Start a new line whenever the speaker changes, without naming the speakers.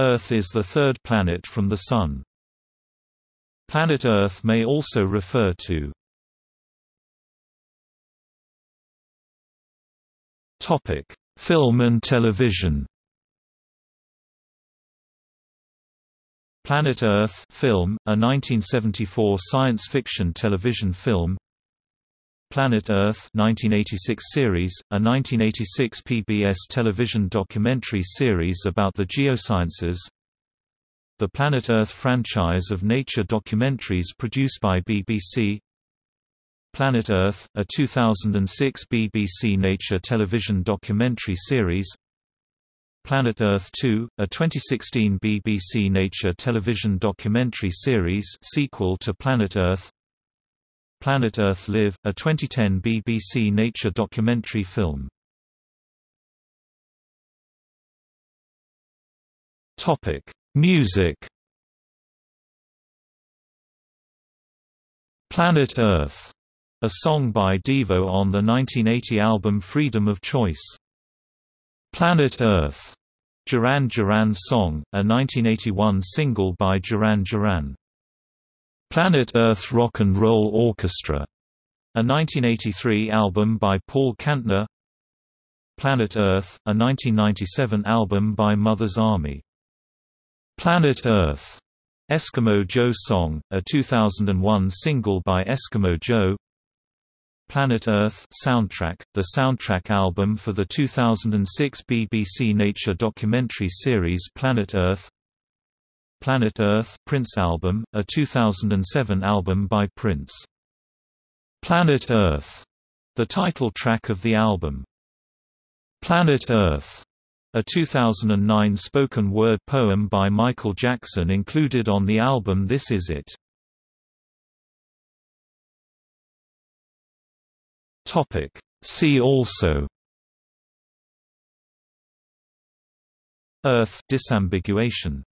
Earth is the third planet from the Sun. Planet Earth may also refer to Topic: Film and television Planet Earth film, a 1974 science fiction television film Planet Earth 1986 series, a 1986 PBS television documentary series about the geosciences. The Planet Earth franchise of nature documentaries produced by BBC Planet Earth, a 2006 BBC Nature television documentary series. Planet Earth 2, a 2016 BBC Nature television documentary series sequel to Planet Earth Planet Earth Live, a 2010 BBC Nature documentary film. Topic: Music. Planet Earth, a song by Devo on the 1980 album Freedom of Choice. Planet Earth, Duran Duran song, a 1981 single by Duran Duran. Planet Earth Rock and Roll Orchestra, a 1983 album by Paul Kantner. Planet Earth, a 1997 album by Mother's Army. Planet Earth, Eskimo Joe Song, a 2001 single by Eskimo Joe. Planet Earth soundtrack, the soundtrack album for the 2006 BBC Nature documentary series Planet Earth Planet Earth Prince album, a 2007 album by Prince. Planet Earth, the title track of the album. Planet Earth, a 2009 spoken word poem by Michael Jackson included on the album This Is It. Topic See also Earth disambiguation